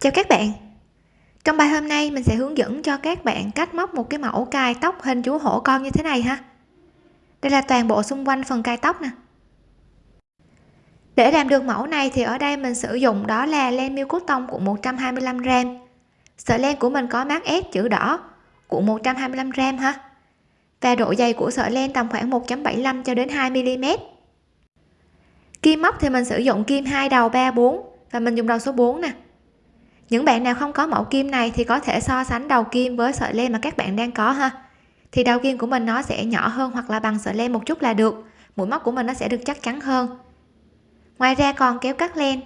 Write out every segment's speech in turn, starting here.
chào các bạn. Trong bài hôm nay, mình sẽ hướng dẫn cho các bạn cách móc một cái mẫu cài tóc hình chú hổ con như thế này ha. Đây là toàn bộ xung quanh phần cài tóc nè. Để làm được mẫu này thì ở đây mình sử dụng đó là len miêu cốt tông của 125 g sợi len của mình có mác S chữ đỏ của 125 g ha. Và độ dày của sợi len tầm khoảng 1.75 cho đến 2 mm kim móc thì mình sử dụng kim hai đầu 3 4 và mình dùng đầu số 4 nè những bạn nào không có mẫu kim này thì có thể so sánh đầu kim với sợi len mà các bạn đang có ha. Thì đầu kim của mình nó sẽ nhỏ hơn hoặc là bằng sợi len một chút là được. Mũi móc của mình nó sẽ được chắc chắn hơn. Ngoài ra còn kéo cắt len.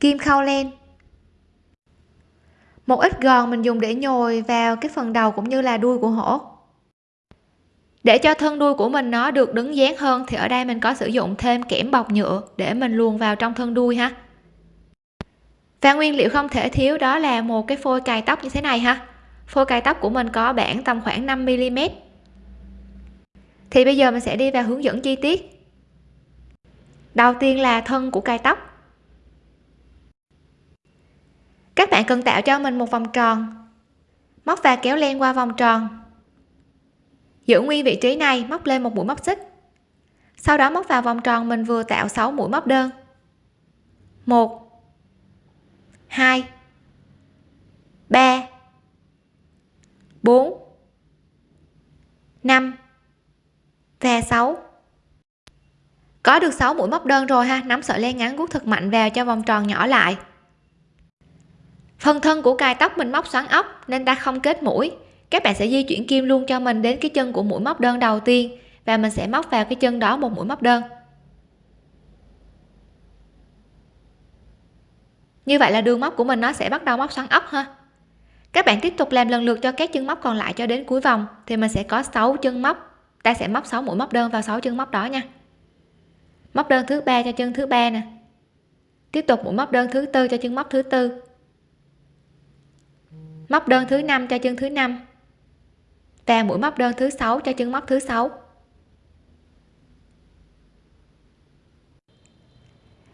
Kim khâu len. Một ít gòn mình dùng để nhồi vào cái phần đầu cũng như là đuôi của hổ. Để cho thân đuôi của mình nó được đứng dáng hơn thì ở đây mình có sử dụng thêm kẽm bọc nhựa để mình luồn vào trong thân đuôi ha và nguyên liệu không thể thiếu đó là một cái phôi cài tóc như thế này ha. Phôi cài tóc của mình có bản tầm khoảng 5 mm thì bây giờ mình sẽ đi vào hướng dẫn chi tiết. Đầu tiên là thân của cài tóc. Các bạn cần tạo cho mình một vòng tròn. Móc và kéo len qua vòng tròn. Giữ nguyên vị trí này, móc lên một mũi móc xích. Sau đó móc vào vòng tròn mình vừa tạo 6 mũi móc đơn. 1 2 3 4 5 và 6 có được 6 mũi móc đơn rồi ha. Nắm sợi len ngắn guốc thật mạnh vào cho vòng tròn nhỏ lại. Phần thân của cài tóc mình móc xoắn ốc nên ta không kết mũi. Các bạn sẽ di chuyển kim luôn cho mình đến cái chân của mũi móc đơn đầu tiên và mình sẽ móc vào cái chân đó một mũi móc đơn. Như vậy là đường móc của mình nó sẽ bắt đầu móc xoắn ốc ha. Các bạn tiếp tục làm lần lượt cho các chân móc còn lại cho đến cuối vòng, thì mình sẽ có 6 chân móc. Ta sẽ móc 6 mũi móc đơn vào 6 chân móc đó nha. Móc đơn thứ ba cho chân thứ ba nè. Tiếp tục mũi móc đơn thứ tư cho chân móc thứ tư. Móc đơn thứ năm cho chân thứ năm. Và mũi móc đơn thứ sáu cho chân móc thứ sáu.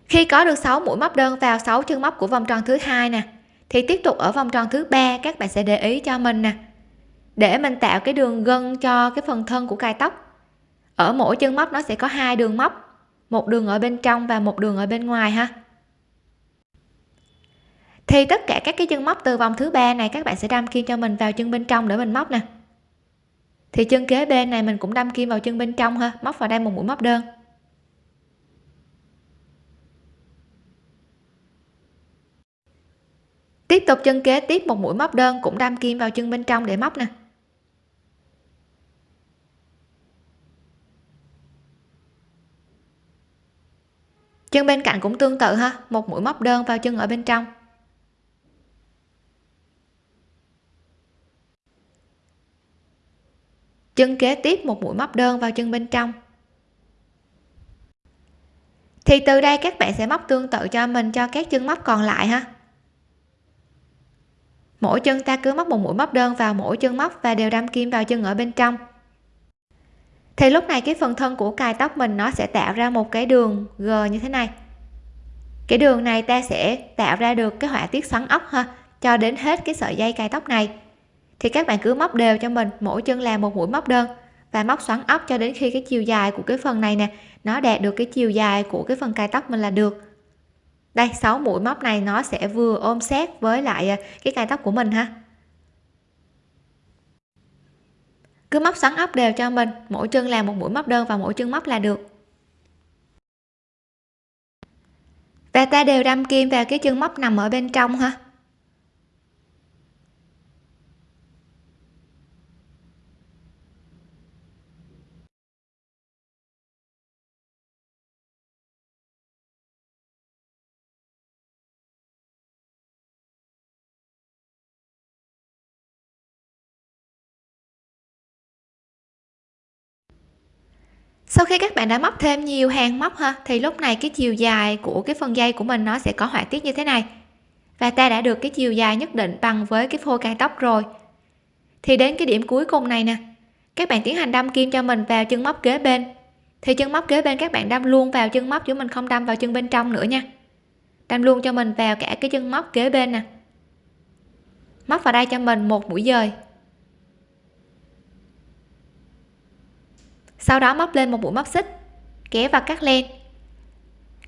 Khi có được 6 mũi móc đơn vào 6 chân móc của vòng tròn thứ hai nè, thì tiếp tục ở vòng tròn thứ ba, các bạn sẽ để ý cho mình nè. Để mình tạo cái đường gân cho cái phần thân của cài tóc, ở mỗi chân móc nó sẽ có hai đường móc, một đường ở bên trong và một đường ở bên ngoài ha. Thì tất cả các cái chân móc từ vòng thứ ba này các bạn sẽ đâm kim cho mình vào chân bên trong để mình móc nè. Thì chân kế bên này mình cũng đâm kim vào chân bên trong ha, móc vào đây một mũi móc đơn. Tiếp tục chân kế, tiếp một mũi móc đơn cũng đâm kim vào chân bên trong để móc nè. Chân bên cạnh cũng tương tự ha, một mũi móc đơn vào chân ở bên trong. Chân kế tiếp một mũi móc đơn vào chân bên trong. Thì từ đây các bạn sẽ móc tương tự cho mình, cho các chân móc còn lại ha mỗi chân ta cứ móc một mũi móc đơn vào mỗi chân móc và đều đâm kim vào chân ở bên trong. Thì lúc này cái phần thân của cài tóc mình nó sẽ tạo ra một cái đường g như thế này. Cái đường này ta sẽ tạo ra được cái họa tiết xoắn ốc ha, cho đến hết cái sợi dây cài tóc này. Thì các bạn cứ móc đều cho mình, mỗi chân làm một mũi móc đơn và móc xoắn ốc cho đến khi cái chiều dài của cái phần này nè, nó đạt được cái chiều dài của cái phần cài tóc mình là được đây 6 mũi móc này nó sẽ vừa ôm sát với lại à, cái cài tóc của mình ha. Cứ móc xoắn ốc đều cho mình, mỗi chân làm một mũi móc đơn và mỗi chân móc là được. Và ta đều đâm kim vào cái chân móc nằm ở bên trong ha. Sau khi các bạn đã móc thêm nhiều hàng móc ha, thì lúc này cái chiều dài của cái phần dây của mình nó sẽ có họa tiết như thế này. Và ta đã được cái chiều dài nhất định bằng với cái phôi cài tóc rồi. Thì đến cái điểm cuối cùng này nè, các bạn tiến hành đâm kim cho mình vào chân móc kế bên. Thì chân móc kế bên các bạn đâm luôn vào chân móc chứ mình không đâm vào chân bên trong nữa nha. Đâm luôn cho mình vào cả cái chân móc kế bên nè. Móc vào đây cho mình một mũi dời. Sau đó móc lên một mũi móc xích, kéo và cắt len.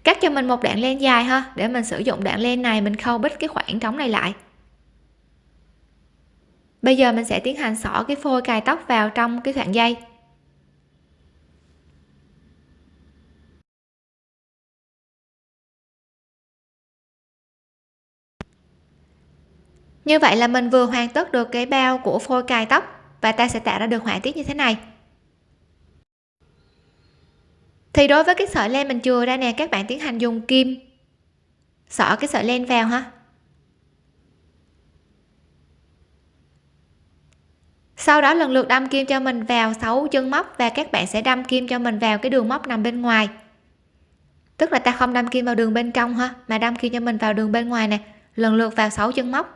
Cắt cho mình một đoạn len dài ha, để mình sử dụng đoạn len này mình khâu bít cái khoảng trống này lại. Bây giờ mình sẽ tiến hành xỏ cái phôi cài tóc vào trong cái khoảng dây. Như vậy là mình vừa hoàn tất được cái bao của phôi cài tóc và ta sẽ tạo ra được họa tiết như thế này thì đối với cái sợi len mình chừa ra nè, các bạn tiến hành dùng kim. Xỏ cái sợi len vào ha. Sau đó lần lượt đâm kim cho mình vào 6 chân móc và các bạn sẽ đâm kim cho mình vào cái đường móc nằm bên ngoài. Tức là ta không đâm kim vào đường bên trong ha, mà đâm kim cho mình vào đường bên ngoài nè. Lần lượt vào 6 chân móc.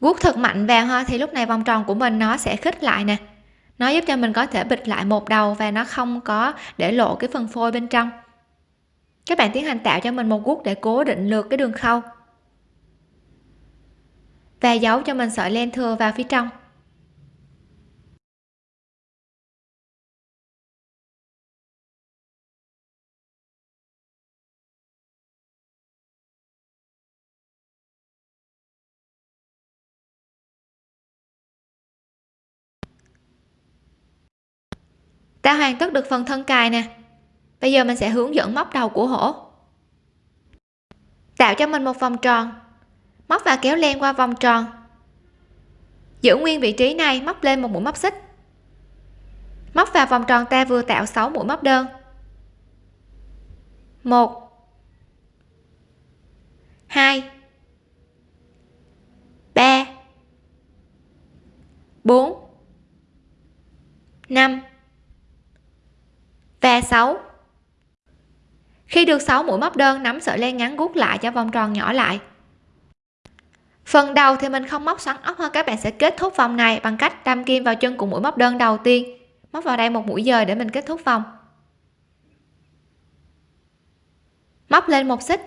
Guốc thật mạnh vào ha, thì lúc này vòng tròn của mình nó sẽ khít lại nè. Nó giúp cho mình có thể bịch lại một đầu và nó không có để lộ cái phần phôi bên trong. Các bạn tiến hành tạo cho mình một guốc để cố định lượt cái đường khâu. Và giấu cho mình sợi len thừa vào phía trong. Đã hoàn tất được phần thân cài nè. Bây giờ mình sẽ hướng dẫn móc đầu của hổ. Tạo cho mình một vòng tròn. Móc và kéo len qua vòng tròn. Giữ nguyên vị trí này, móc lên một mũi móc xích. Móc vào vòng tròn ta vừa tạo 6 mũi móc đơn. 1 2 3 4 5 và 6 khi được 6 mũi móc đơn, nắm sợi len ngắn gút lại cho vòng tròn nhỏ lại. Phần đầu thì mình không móc xoắn ốc hơn. các bạn sẽ kết thúc vòng này bằng cách đâm kim vào chân của mũi móc đơn đầu tiên. Móc vào đây một mũi dời để mình kết thúc vòng. Móc lên một xích.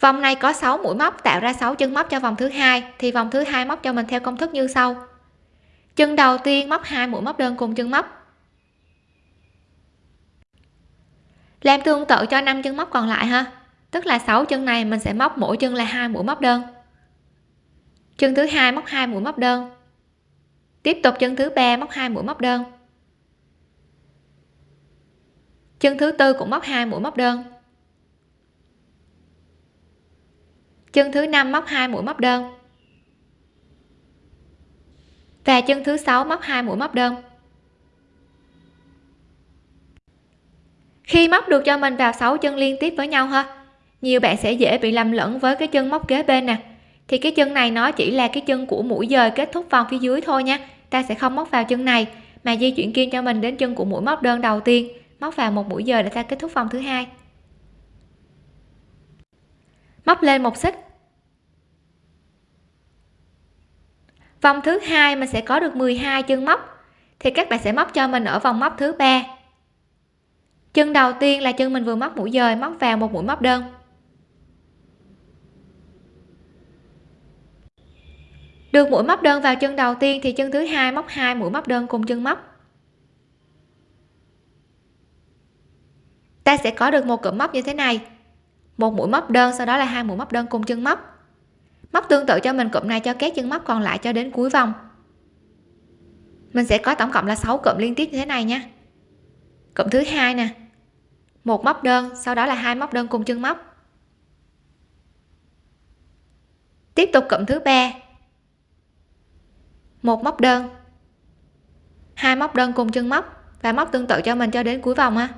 Vòng này có 6 mũi móc, tạo ra 6 chân móc cho vòng thứ hai, thì vòng thứ hai móc cho mình theo công thức như sau. Chân đầu tiên móc hai mũi móc đơn cùng chân móc. Làm tương tự cho năm chân móc còn lại ha. Tức là 6 chân này mình sẽ móc mỗi chân là hai mũi móc đơn. Chân thứ hai móc hai mũi móc đơn. Tiếp tục chân thứ ba móc hai mũi móc đơn. Chân thứ tư cũng móc hai mũi móc đơn. Chân thứ năm móc hai mũi móc đơn. Và chân thứ sáu móc hai mũi móc đơn. Khi móc được cho mình vào 6 chân liên tiếp với nhau ha, nhiều bạn sẽ dễ bị lầm lẫn với cái chân móc kế bên nè. Thì cái chân này nó chỉ là cái chân của mũi dời kết thúc vòng phía dưới thôi nha, ta sẽ không móc vào chân này, mà di chuyển kim cho mình đến chân của mũi móc đơn đầu tiên, móc vào một mũi dời để ta kết thúc vòng thứ hai. Móc lên một xích. Vòng thứ hai mình sẽ có được 12 chân móc, thì các bạn sẽ móc cho mình ở vòng móc thứ ba chân đầu tiên là chân mình vừa móc mũi dời, móc vào một mũi móc đơn. Được mũi móc đơn vào chân đầu tiên thì chân thứ hai móc hai mũi móc đơn cùng chân móc. Ta sẽ có được một cụm móc như thế này. Một mũi móc đơn, sau đó là hai mũi móc đơn cùng chân móc. Móc tương tự cho mình, cụm này cho các chân móc còn lại cho đến cuối vòng. Mình sẽ có tổng cộng là 6 cụm liên tiếp như thế này nha cụm thứ hai nè. Một móc đơn, sau đó là hai móc đơn cùng chân móc. Tiếp tục cụm thứ ba. Một móc đơn. Hai móc đơn cùng chân móc và móc tương tự cho mình cho đến cuối vòng ha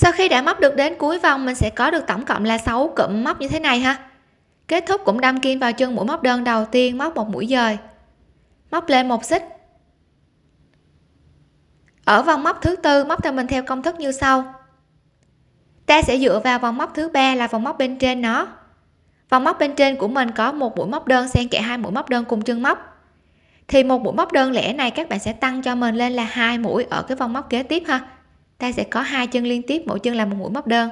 sau khi đã móc được đến cuối vòng, mình sẽ có được tổng cộng là 6 cụm móc như thế này ha. Kết thúc cũng đâm kim vào chân mũi móc đơn đầu tiên, móc một mũi dời. Móc lên một xích. Ở vòng móc thứ tư, móc cho mình theo công thức như sau. Ta sẽ dựa vào vòng móc thứ ba là vòng móc bên trên nó. Vòng móc bên trên của mình có một mũi móc đơn xen kẽ hai mũi móc đơn cùng chân móc. Thì một mũi móc đơn lẻ này các bạn sẽ tăng cho mình lên là hai mũi ở cái vòng móc kế tiếp ha ta sẽ có hai chân liên tiếp, mỗi chân là một mũi móc đơn.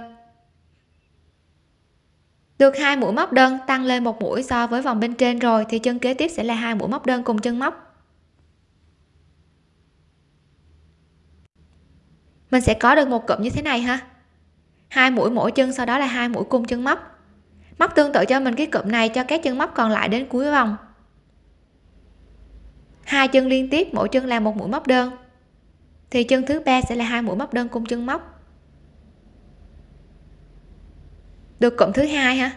Được hai mũi móc đơn tăng lên một mũi so với vòng bên trên rồi, thì chân kế tiếp sẽ là hai mũi móc đơn cùng chân móc. Mình sẽ có được một cụm như thế này ha. Hai mũi mỗi chân, sau đó là hai mũi cùng chân móc. Móc tương tự cho mình cái cụm này, cho các chân móc còn lại đến cuối vòng. Hai chân liên tiếp, mỗi chân là một mũi móc đơn thì chân thứ ba sẽ là hai mũi móc đơn cùng chân móc. Được cụm thứ hai ha.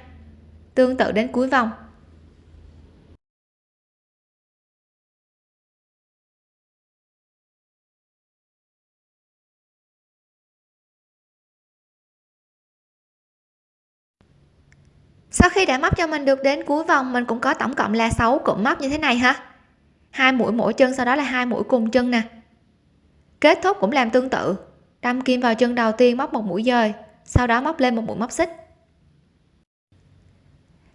Tương tự đến cuối vòng. Sau khi đã móc cho mình được đến cuối vòng, mình cũng có tổng cộng là 6 cụm móc như thế này ha. Hai mũi mỗi chân, sau đó là hai mũi cùng chân nè kết thúc cũng làm tương tự. Đâm kim vào chân đầu tiên móc một mũi dời, sau đó móc lên một mũi móc xích.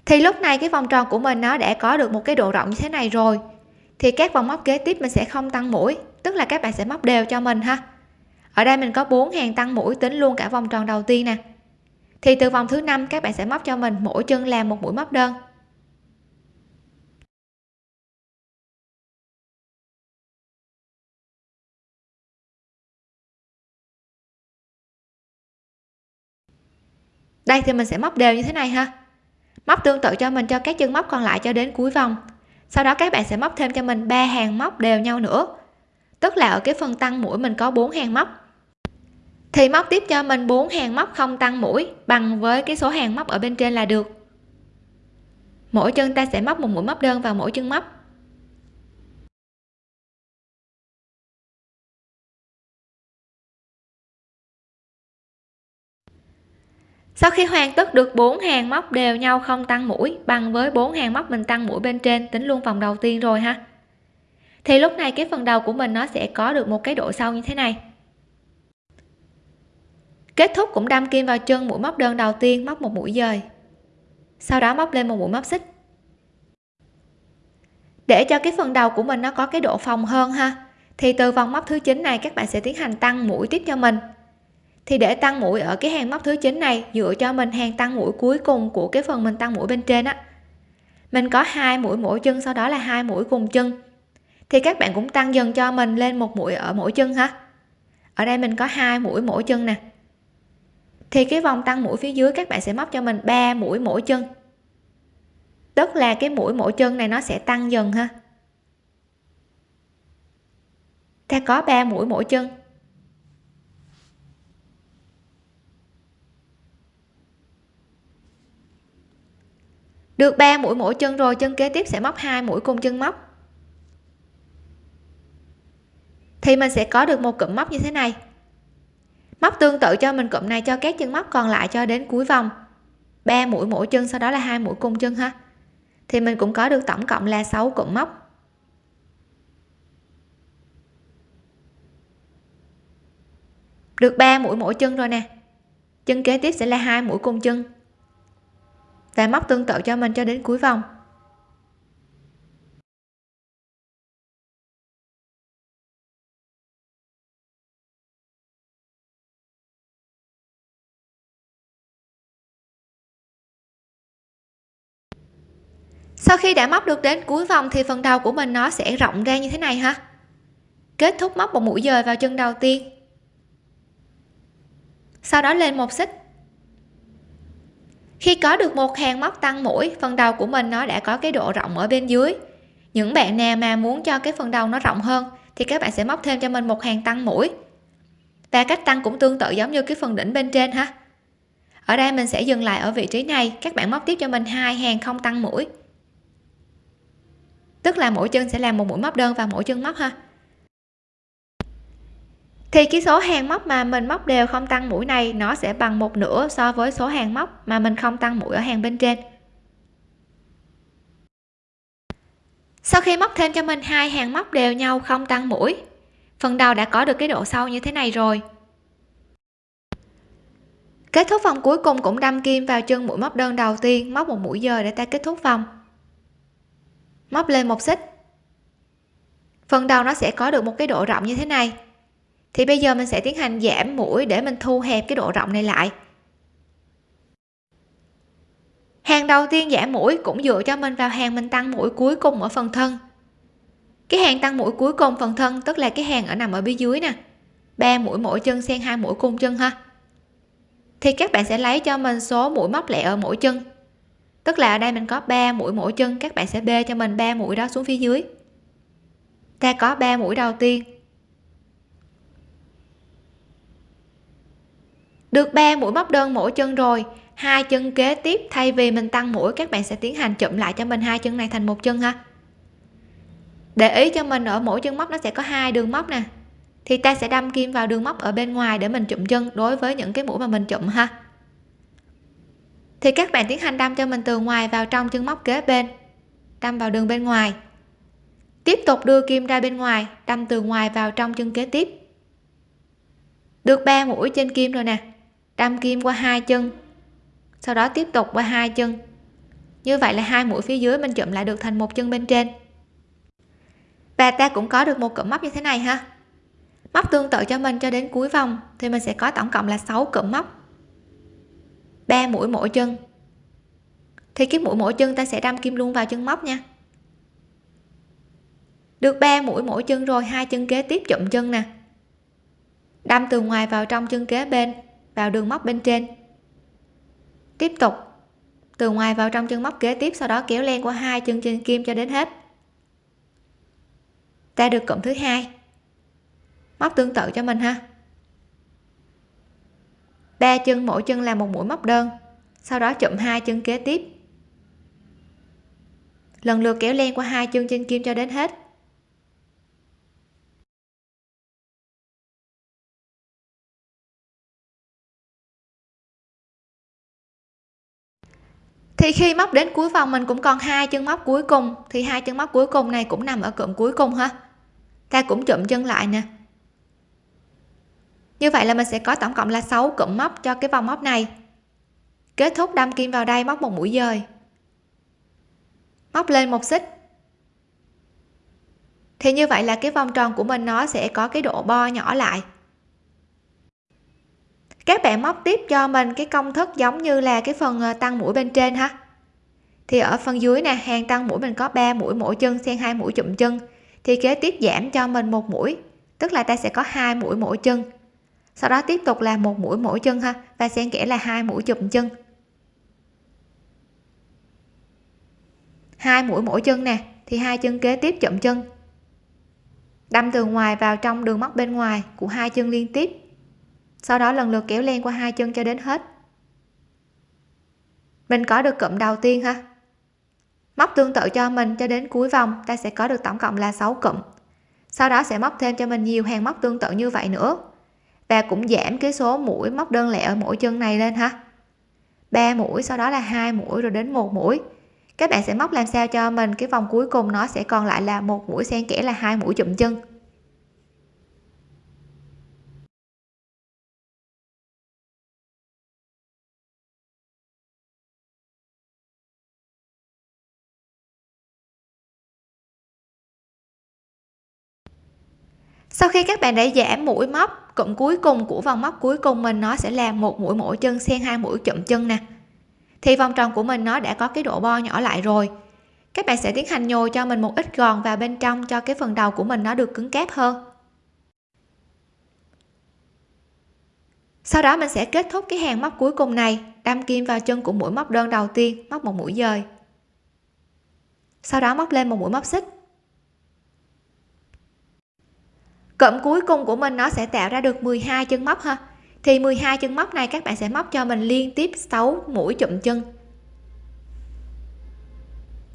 Thì lúc này cái vòng tròn của mình nó đã có được một cái độ rộng như thế này rồi. Thì các vòng móc kế tiếp mình sẽ không tăng mũi, tức là các bạn sẽ móc đều cho mình ha. Ở đây mình có 4 hàng tăng mũi tính luôn cả vòng tròn đầu tiên nè. Thì từ vòng thứ năm các bạn sẽ móc cho mình mỗi chân làm một mũi móc đơn. Đây thì mình sẽ móc đều như thế này ha. Móc tương tự cho mình, cho các chân móc còn lại cho đến cuối vòng. Sau đó các bạn sẽ móc thêm cho mình ba hàng móc đều nhau nữa. Tức là ở cái phần tăng mũi mình có bốn hàng móc. Thì móc tiếp cho mình bốn hàng móc không tăng mũi bằng với cái số hàng móc ở bên trên là được. Mỗi chân ta sẽ móc một mũi móc đơn vào mỗi chân móc. Sau khi hoàn tất được bốn hàng móc đều nhau không tăng mũi, bằng với bốn hàng móc mình tăng mũi bên trên, tính luôn vòng đầu tiên rồi ha. Thì lúc này cái phần đầu của mình nó sẽ có được một cái độ sâu như thế này. Kết thúc cũng đâm kim vào chân mũi móc đơn đầu tiên, móc một mũi dời. Sau đó móc lên một mũi móc xích. Để cho cái phần đầu của mình nó có cái độ phòng hơn ha, thì từ vòng móc thứ chín này các bạn sẽ tiến hành tăng mũi tiếp cho mình thì để tăng mũi ở cái hàng móc thứ 9 này, dựa cho mình hàng tăng mũi cuối cùng của cái phần mình tăng mũi bên trên á. Mình có hai mũi mỗi chân, sau đó là hai mũi cùng chân. Thì các bạn cũng tăng dần cho mình lên một mũi ở mỗi chân ha ở đây mình có hai mũi mỗi chân nè. Thì cái vòng tăng mũi phía dưới các bạn sẽ móc cho mình 3 mũi mỗi chân. Tức là cái mũi mỗi chân này nó sẽ tăng dần ha. Ta có 3 mũi mỗi chân. Được 3 mũi mỗi chân rồi, chân kế tiếp sẽ móc hai mũi cùng chân móc. Thì mình sẽ có được một cụm móc như thế này. Móc tương tự cho mình cụm này, cho các chân móc còn lại cho đến cuối vòng. 3 mũi mỗi chân, sau đó là hai mũi cùng chân ha. Thì mình cũng có được tổng cộng là 6 cụm móc. Được 3 mũi mỗi chân rồi nè. Chân kế tiếp sẽ là hai mũi cùng chân và móc tương tự cho mình cho đến cuối vòng. Sau khi đã móc được đến cuối vòng thì phần đầu của mình nó sẽ rộng ra như thế này ha. Kết thúc móc một mũi dời vào chân đầu tiên. Sau đó lên một xích khi có được một hàng móc tăng mũi, phần đầu của mình nó đã có cái độ rộng ở bên dưới. Những bạn nào mà muốn cho cái phần đầu nó rộng hơn, thì các bạn sẽ móc thêm cho mình một hàng tăng mũi. Và cách tăng cũng tương tự giống như cái phần đỉnh bên trên ha. Ở đây mình sẽ dừng lại ở vị trí này, các bạn móc tiếp cho mình hai hàng không tăng mũi. Tức là mỗi chân sẽ làm một mũi móc đơn và mỗi chân móc ha thì cái số hàng móc mà mình móc đều không tăng mũi này, nó sẽ bằng một nửa so với số hàng móc mà mình không tăng mũi ở hàng bên trên. Sau khi móc thêm cho mình hai hàng móc đều nhau không tăng mũi, phần đầu đã có được cái độ sâu như thế này rồi. Kết thúc vòng cuối cùng cũng đâm kim vào chân mũi móc đơn đầu tiên, móc một mũi giờ để ta kết thúc vòng. Móc lên một xích. Phần đầu nó sẽ có được một cái độ rộng như thế này thì bây giờ mình sẽ tiến hành giảm mũi để mình thu hẹp cái độ rộng này lại. Hàng đầu tiên giảm mũi cũng dựa cho mình vào hàng mình tăng mũi cuối cùng ở phần thân. Cái hàng tăng mũi cuối cùng phần thân, tức là cái hàng ở nằm ở phía dưới nè. Ba mũi mỗi chân xen hai mũi cung chân ha. Thì các bạn sẽ lấy cho mình số mũi móc lẻ ở mỗi chân. Tức là ở đây mình có 3 mũi mỗi chân, các bạn sẽ bê cho mình 3 mũi đó xuống phía dưới. Ta có 3 mũi đầu tiên. Được 3 mũi móc đơn mỗi chân rồi. Hai chân kế tiếp, thay vì mình tăng mũi, các bạn sẽ tiến hành chụm lại cho mình hai chân này thành một chân ha. Để ý cho mình ở mỗi chân móc nó sẽ có hai đường móc nè. Thì ta sẽ đâm kim vào đường móc ở bên ngoài để mình chụm chân đối với những cái mũi mà mình chụm ha. Thì các bạn tiến hành đâm cho mình từ ngoài vào trong chân móc kế bên, đâm vào đường bên ngoài. Tiếp tục đưa kim ra bên ngoài, đâm từ ngoài vào trong chân kế tiếp. Được 3 mũi trên kim rồi nè đâm kim qua hai chân. Sau đó tiếp tục qua hai chân. Như vậy là hai mũi phía dưới mình chụm lại được thành một chân bên trên. Và ta cũng có được một cụm móc như thế này ha. Móc tương tự cho mình cho đến cuối vòng thì mình sẽ có tổng cộng là 6 cụm móc. 3 mũi mỗi chân. Thì cái mũi mỗi chân ta sẽ đâm kim luôn vào chân móc nha. Được 3 mũi mỗi chân rồi, hai chân kế tiếp chụm chân nè. Đâm từ ngoài vào trong chân kế bên vào đường móc bên trên. Tiếp tục, từ ngoài vào trong chân móc kế tiếp, sau đó kéo len qua hai chân trên kim cho đến hết. Ta được cụm thứ hai. Móc tương tự cho mình ha. Ba chân mỗi chân là một mũi móc đơn, sau đó chụm hai chân kế tiếp. Lần lượt kéo len qua hai chân trên kim cho đến hết. Thì khi móc đến cuối vòng mình cũng còn hai chân móc cuối cùng. Thì hai chân móc cuối cùng này cũng nằm ở cụm cuối cùng ha. Ta cũng chụm chân lại nè. Như vậy là mình sẽ có tổng cộng là 6 cụm móc cho cái vòng móc này. Kết thúc đâm kim vào đây móc một mũi dời. Móc lên một xích. Thì như vậy là cái vòng tròn của mình nó sẽ có cái độ bo nhỏ lại các bạn móc tiếp cho mình cái công thức giống như là cái phần ờ, tăng mũi bên trên ha. Thì ở phần dưới nè, hàng tăng mũi mình có 3 mũi mỗi chân xen hai mũi chụm chân. Thì kế tiếp giảm cho mình một mũi, tức là ta sẽ có hai mũi mỗi chân. Sau đó tiếp tục là một mũi mỗi chân ha, và xen kẽ là hai mũi chụm chân. Hai mũi mỗi chân nè, thì hai chân kế tiếp chụm chân. Đâm từ ngoài vào trong đường móc bên ngoài của hai chân liên tiếp sau đó lần lượt kéo len qua hai chân cho đến hết. Mình có được cụm đầu tiên ha? Móc tương tự cho mình cho đến cuối vòng, ta sẽ có được tổng cộng là 6 cụm. Sau đó sẽ móc thêm cho mình nhiều hàng móc tương tự như vậy nữa. Và cũng giảm cái số mũi móc đơn lẻ ở mỗi chân này lên ha. 3 mũi, sau đó là hai mũi, rồi đến một mũi. Các bạn sẽ móc làm sao cho mình? Cái vòng cuối cùng nó sẽ còn lại là một mũi xen kẽ là hai mũi chụm chân. Sau khi các bạn đã giảm mũi móc, cụm cuối cùng của vòng móc cuối cùng mình, nó sẽ là một mũi mỗi chân xen hai mũi chụm chân nè. Thì vòng tròn của mình, nó đã có cái độ bo nhỏ lại rồi. Các bạn sẽ tiến hành nhồi cho mình một ít gòn vào bên trong cho cái phần đầu của mình nó được cứng cáp hơn. Sau đó mình sẽ kết thúc cái hàng móc cuối cùng này, đâm kim vào chân của mũi móc đơn đầu tiên, móc một mũi dời. Sau đó móc lên một mũi móc xích. Cụm cuối cùng của mình nó sẽ tạo ra được 12 chân móc ha. Thì 12 chân móc này các bạn sẽ móc cho mình liên tiếp 6 mũi chụm chân.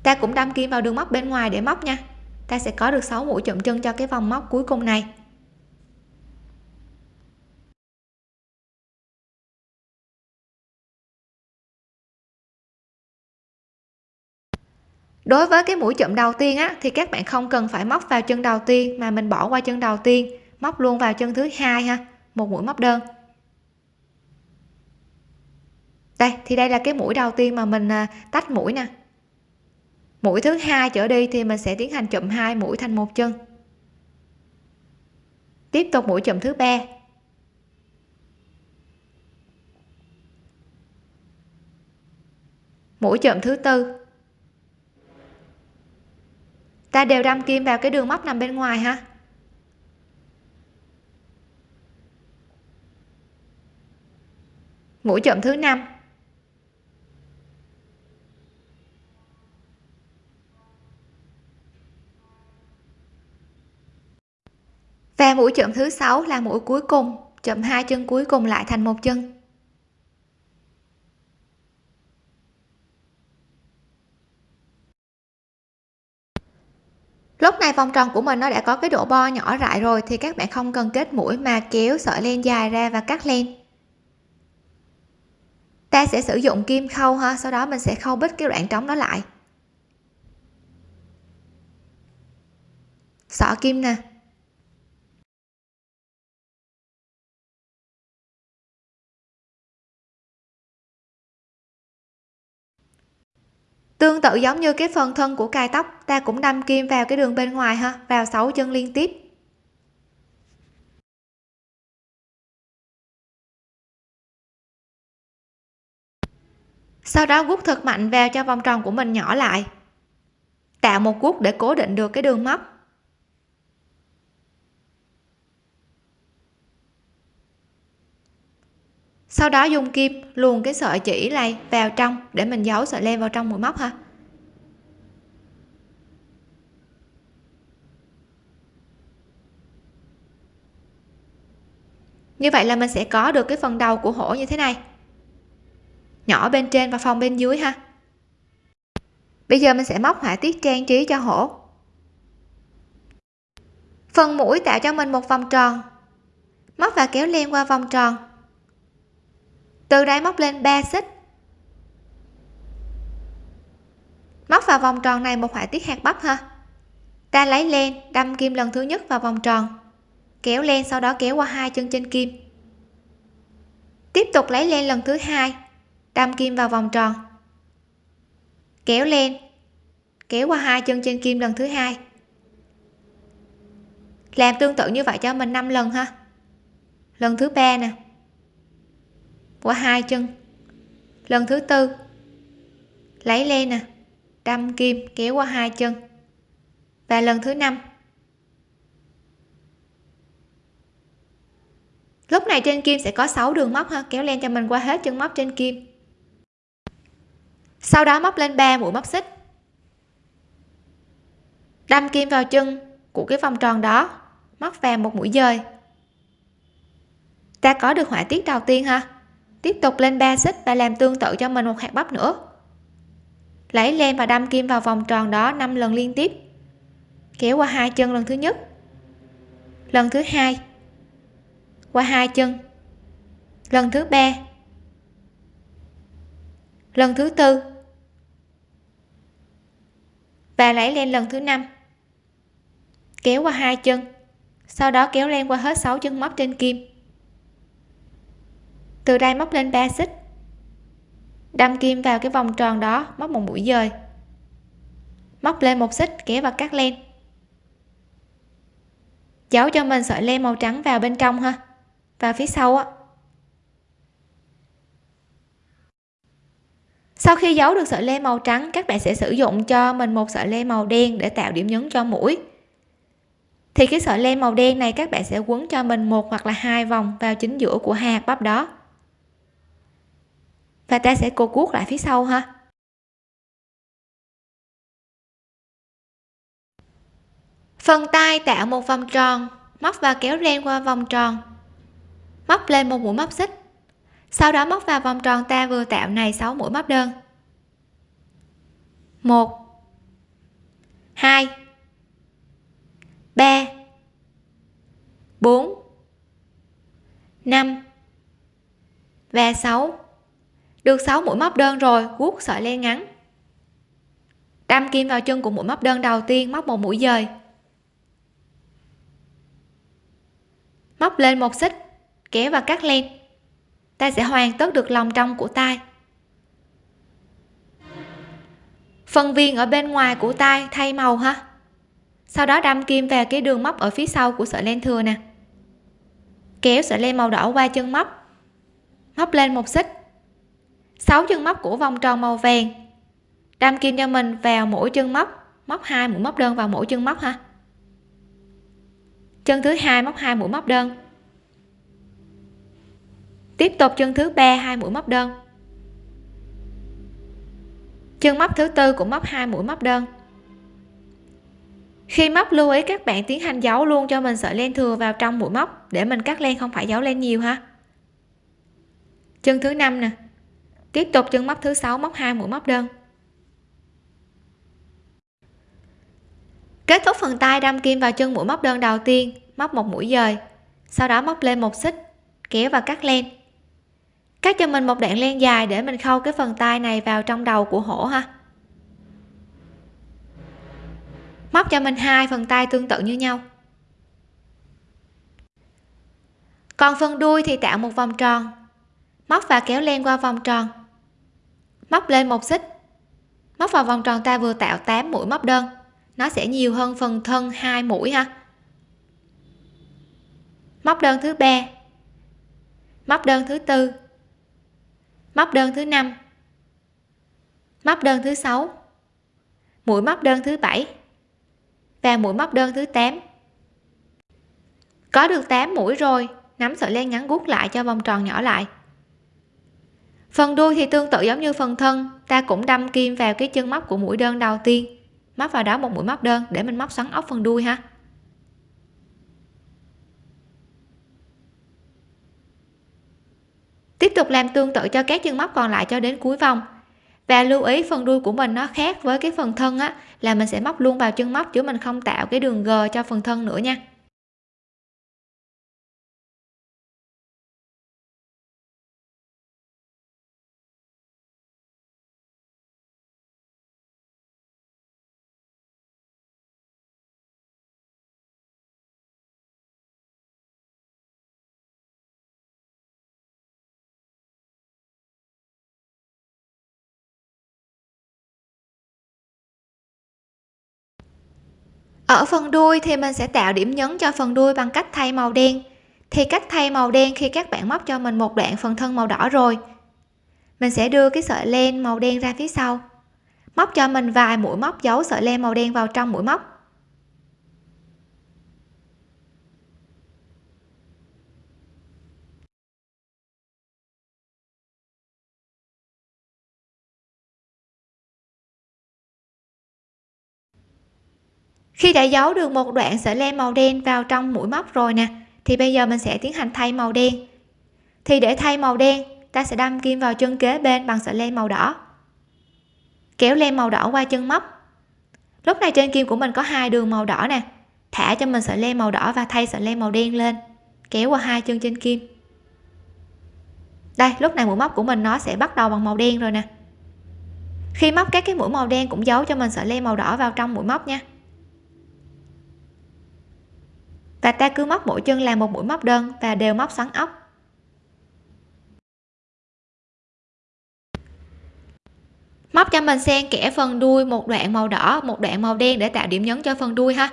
Ta cũng đâm kim vào đường móc bên ngoài để móc nha. Ta sẽ có được 6 mũi chụm chân cho cái vòng móc cuối cùng này. Đối với cái mũi chụm đầu tiên á, thì các bạn không cần phải móc vào chân đầu tiên, mà mình bỏ qua chân đầu tiên, móc luôn vào chân thứ hai ha, một mũi móc đơn. Đây, thì đây là cái mũi đầu tiên mà mình à, tách mũi nè. Mũi thứ hai trở đi thì mình sẽ tiến hành chụm hai mũi thành một chân. Tiếp tục mũi chụm thứ ba. Mũi chụm thứ tư ta đều đâm kim vào cái đường móc nằm bên ngoài ha mũi chậm thứ năm. Và mũi chậm thứ sáu là mũi cuối cùng, chậm hai chân cuối cùng lại thành một chân lúc này, vòng tròn của mình nó đã có cái độ bo nhỏ lại rồi thì các bạn không cần kết mũi mà kéo sợi len dài ra và cắt len. Ta sẽ sử dụng kim khâu ha, sau đó mình sẽ khâu bít cái đoạn trống đó lại. Xỏ kim nè. Tương tự giống như cái phần thân của cài tóc, ta cũng đâm kim vào cái đường bên ngoài ha, vào 6 chân liên tiếp. Sau đó guốc thật mạnh vào cho vòng tròn của mình nhỏ lại. Tạo một guốc để cố định được cái đường móc. Sau đó dùng kim luồn cái sợi chỉ này vào trong để mình giấu sợi len vào trong mũi móc ha như vậy là mình sẽ có được cái phần đầu của hổ như thế này. Nhỏ bên trên và phòng bên dưới ha. Bây giờ mình sẽ móc họa tiết trang trí cho hổ. Phần mũi tạo cho mình một vòng tròn. Móc và kéo len qua vòng tròn từ đây móc lên 3 xích. Móc vào vòng tròn này một họa tiết hạt bắp ha. Ta lấy len, đâm kim lần thứ nhất vào vòng tròn. Kéo len sau đó kéo qua hai chân trên kim. Tiếp tục lấy len lần thứ hai, đâm kim vào vòng tròn. Kéo len, kéo qua hai chân trên kim lần thứ hai. Làm tương tự như vậy cho mình 5 lần ha. Lần thứ ba nè qua hai chân. Lần thứ tư, lấy len nè, đâm kim kéo qua hai chân. Và lần thứ năm, lúc này trên kim sẽ có 6 đường móc ha, kéo len cho mình qua hết chân móc trên kim. Sau đó móc lên 3 mũi móc xích. Đâm kim vào chân của cái vòng tròn đó, móc vào một mũi dời. Ta có được họa tiết đầu tiên ha tiếp tục lên 3 xích và làm tương tự cho mình một hạt bắp nữa. Lấy len và đâm kim vào vòng tròn đó 5 lần liên tiếp. Kéo qua hai chân lần thứ nhất. Lần thứ hai. Qua hai chân. Lần thứ ba. Lần thứ tư. Và lấy len lần thứ năm. Kéo qua hai chân. Sau đó kéo len qua hết 6 chân móc trên kim từ đây móc lên 3 xích. Đâm kim vào cái vòng tròn đó, móc một mũi dời. Móc lên một xích kéo và cắt len. Giấu cho mình sợi len màu trắng vào bên trong ha, vào phía sau á. Sau khi giấu được sợi len màu trắng, các bạn sẽ sử dụng cho mình một sợi len màu đen để tạo điểm nhấn cho mũi. Thì cái sợi len màu đen này, các bạn sẽ quấn cho mình một hoặc là hai vòng vào chính giữa của hạt bắp đó và ta sẽ cột cuốc lại phía sau ha. Phần tay tạo một vòng tròn, móc và kéo ren qua vòng tròn. Móc lên một mũi móc xích. Sau đó móc vào vòng tròn ta vừa tạo này 6 mũi móc đơn. 1 2 3 4 5 và 6 được 6 mũi móc đơn rồi, guốc sợi len ngắn. Đâm kim vào chân của mũi móc đơn đầu tiên, móc một mũi dời. Móc lên một xích, kéo và cắt len. Ta sẽ hoàn tất được lòng trong của tay phần viền ở bên ngoài của tay thay màu ha. Sau đó đâm kim vào cái đường móc ở phía sau của sợi len thừa nè. Kéo sợi len màu đỏ qua chân móc. Móc lên một xích. 6 chân móc của vòng tròn màu vàng. Đâm kim cho mình vào mỗi chân móc. Móc hai mũi móc đơn vào mỗi chân móc ha. Chân thứ hai móc hai mũi móc đơn. Tiếp tục chân thứ ba, hai mũi móc đơn. Chân móc thứ tư cũng móc hai mũi móc đơn. Khi móc lưu ý các bạn tiến hành giấu luôn cho mình sợi len thừa vào trong mũi móc để mình cắt len không phải giấu len nhiều ha. Chân thứ năm nè tiếp tục chân móc thứ sáu, móc hai mũi, móc đơn. Kết thúc phần tay, đâm kim vào chân mũi móc đơn đầu tiên, móc một mũi dời. Sau đó móc lên một xích, kéo và cắt len. Cắt cho mình một đoạn len dài để mình khâu cái phần tay này vào trong đầu của hổ ha. Móc cho mình hai phần tay tương tự như nhau. Còn phần đuôi thì tạo một vòng tròn. Móc và kéo len qua vòng tròn móc lên một xích. Móc vào vòng tròn ta vừa tạo 8 mũi móc đơn. Nó sẽ nhiều hơn phần thân hai mũi ha. Móc đơn thứ ba. Móc đơn thứ tư. Móc đơn thứ năm. Móc đơn thứ sáu. Mũi móc đơn thứ bảy. Và mũi móc đơn thứ 8 có được 8 mũi rồi, nắm sợi len ngắn gút lại cho vòng tròn nhỏ lại phần đuôi thì tương tự giống như phần thân, ta cũng đâm kim vào cái chân móc của mũi đơn đầu tiên. Móc vào đó một mũi móc đơn để mình móc xoắn ốc phần đuôi ha. Tiếp tục làm tương tự cho các chân móc còn lại cho đến cuối vòng. Và lưu ý phần đuôi của mình nó khác với cái phần thân á, là mình sẽ móc luôn vào chân móc chứ mình không tạo cái đường g cho phần thân nữa nha. Ở phần đuôi thì mình sẽ tạo điểm nhấn cho phần đuôi bằng cách thay màu đen. Thì cách thay màu đen khi các bạn móc cho mình một đoạn phần thân màu đỏ rồi. Mình sẽ đưa cái sợi len màu đen ra phía sau. Móc cho mình vài mũi móc giấu sợi len màu đen vào trong mũi móc. Khi đã giấu được một đoạn sợi len màu đen vào trong mũi móc rồi nè, thì bây giờ mình sẽ tiến hành thay màu đen. Thì để thay màu đen, ta sẽ đâm kim vào chân kế bên bằng sợi len màu đỏ. Kéo len màu đỏ qua chân móc. Lúc này trên kim của mình có hai đường màu đỏ nè. Thả cho mình sợi len màu đỏ và thay sợi len màu đen lên. Kéo qua hai chân trên kim. Đây, lúc này mũi móc của mình nó sẽ bắt đầu bằng màu đen rồi nè. Khi móc các cái mũi màu đen cũng giấu cho mình sợi len màu đỏ vào trong mũi móc nha và ta cứ móc mỗi chân làm một mũi móc đơn và đều móc xoắn ốc. Móc cho mình xen kẽ phần đuôi, một đoạn màu đỏ, một đoạn màu đen để tạo điểm nhấn cho phần đuôi ha.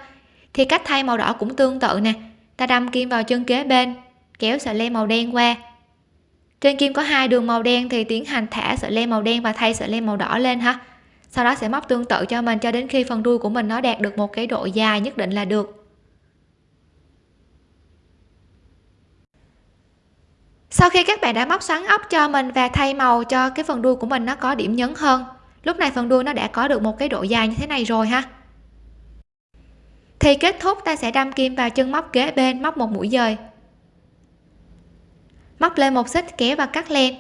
Thì cách thay màu đỏ cũng tương tự nè. Ta đâm kim vào chân kế bên, kéo sợi len màu đen qua. Trên kim có hai đường màu đen thì tiến hành thả sợi len màu đen và thay sợi len màu đỏ lên ha. Sau đó sẽ móc tương tự cho mình cho đến khi phần đuôi của mình nó đạt được một cái độ dài nhất định là được. Sau khi các bạn đã móc xoắn ốc cho mình và thay màu cho cái phần đuôi của mình nó có điểm nhấn hơn, lúc này phần đuôi nó đã có được một cái độ dài như thế này rồi ha. Thì kết thúc, ta sẽ đâm kim vào chân móc kế bên, móc một mũi dời. Móc lên một xích, kéo và cắt len.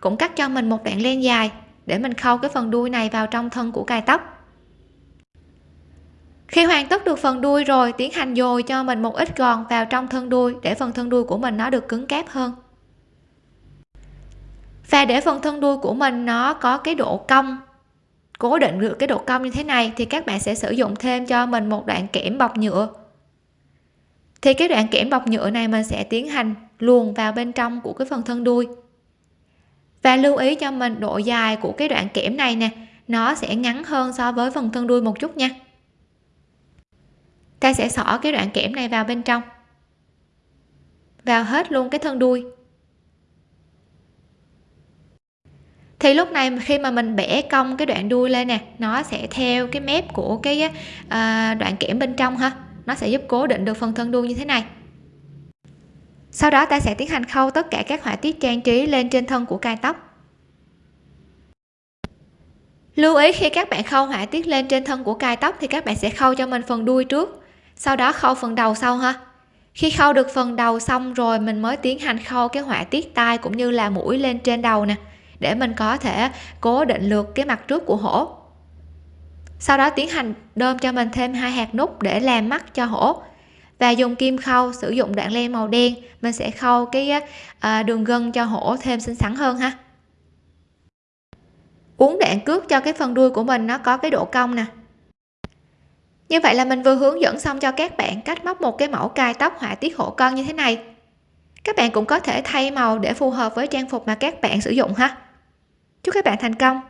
Cũng cắt cho mình một đoạn len dài để mình khâu cái phần đuôi này vào trong thân của cài tóc. Khi hoàn tất được phần đuôi rồi, tiến hành dồi cho mình một ít gòn vào trong thân đuôi để phần thân đuôi của mình nó được cứng cáp hơn và để phần thân đuôi của mình nó có cái độ cong, cố định được cái độ cong như thế này, thì các bạn sẽ sử dụng thêm cho mình một đoạn kẽm bọc nhựa. Thì cái đoạn kẽm bọc nhựa này mình sẽ tiến hành luồn vào bên trong của cái phần thân đuôi. Và lưu ý cho mình độ dài của cái đoạn kẽm này nè, nó sẽ ngắn hơn so với phần thân đuôi một chút nha. Ta sẽ xỏ cái đoạn kẽm này vào bên trong. Vào hết luôn cái thân đuôi. Thì lúc này khi mà mình bẻ cong cái đoạn đuôi lên nè nó sẽ theo cái mép của cái à, đoạn kẽm bên trong ha. Nó sẽ giúp cố định được phần thân đuôi như thế này. Sau đó ta sẽ tiến hành khâu tất cả các họa tiết trang trí lên trên thân của cài tóc. Lưu ý khi các bạn khâu họa tiết lên trên thân của cài tóc thì các bạn sẽ khâu cho mình phần đuôi trước sau đó khâu phần đầu sau ha. Khi khâu được phần đầu xong rồi mình mới tiến hành khâu cái họa tiết tai cũng như là mũi lên trên đầu nè để mình có thể cố định được cái mặt trước của hổ. Sau đó tiến hành đơm cho mình thêm hai hạt nút để làm mắt cho hổ. Và dùng kim khâu sử dụng đoạn len màu đen, mình sẽ khâu cái ờ, đường gân cho hổ thêm xinh xắn hơn ha. Uốn đoạn cước cho cái phần đuôi của mình nó có cái độ cong nè. Như vậy là mình vừa hướng dẫn xong cho các bạn cách móc một cái mẫu cài tóc họa tiết hổ con như thế này. Các bạn cũng có thể thay màu để phù hợp với trang phục mà các bạn sử dụng ha chúc các bạn thành công!